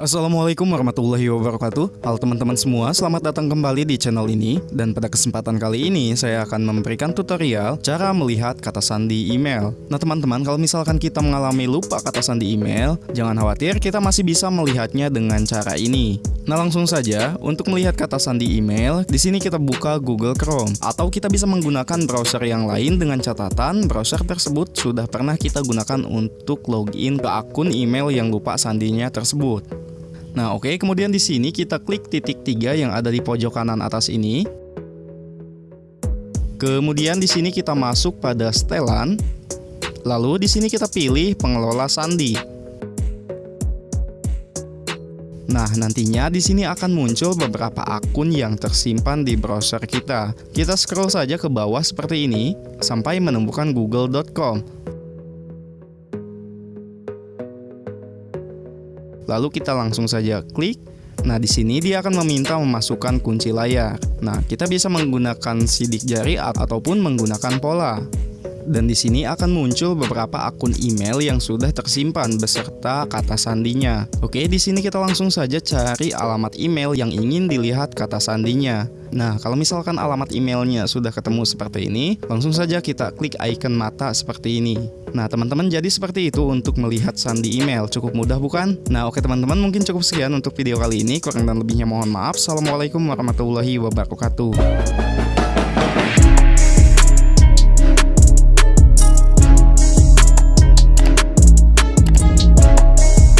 Assalamualaikum warahmatullahi wabarakatuh. Halo teman-teman semua, selamat datang kembali di channel ini. Dan pada kesempatan kali ini saya akan memberikan tutorial cara melihat kata sandi email. Nah teman-teman, kalau misalkan kita mengalami lupa kata sandi email Jangan khawatir, kita masih bisa melihatnya dengan cara ini. Nah langsung saja, untuk melihat kata sandi email di sini kita buka Google Chrome. Atau kita bisa menggunakan browser yang lain dengan catatan browser tersebut sudah pernah kita gunakan untuk login ke akun email yang lupa sandinya tersebut Nah, oke, okay. kemudian di sini kita klik titik tiga yang ada di pojok kanan atas ini. Kemudian di sini kita masuk pada setelan. Lalu di sini kita pilih pengelola sandi. Nah, nantinya di sini akan muncul beberapa akun yang tersimpan di browser kita. Kita scroll saja ke bawah seperti ini sampai menemukan google.com. Lalu kita langsung saja klik. Nah, di sini dia akan meminta memasukkan kunci layar. Nah, kita bisa menggunakan sidik jari ataupun menggunakan pola. Dan di sini akan muncul beberapa akun email yang sudah tersimpan beserta kata sandinya. Oke, di sini kita langsung saja cari alamat email yang ingin dilihat kata sandinya. Nah, kalau misalkan alamat emailnya sudah ketemu seperti ini, langsung saja kita klik icon mata seperti ini. Nah, teman-teman jadi seperti itu untuk melihat sandi email. Cukup mudah bukan? Nah, oke teman-teman, mungkin cukup sekian untuk video kali ini. Kurang dan lebihnya mohon maaf. Assalamualaikum warahmatullahi wabarakatuh.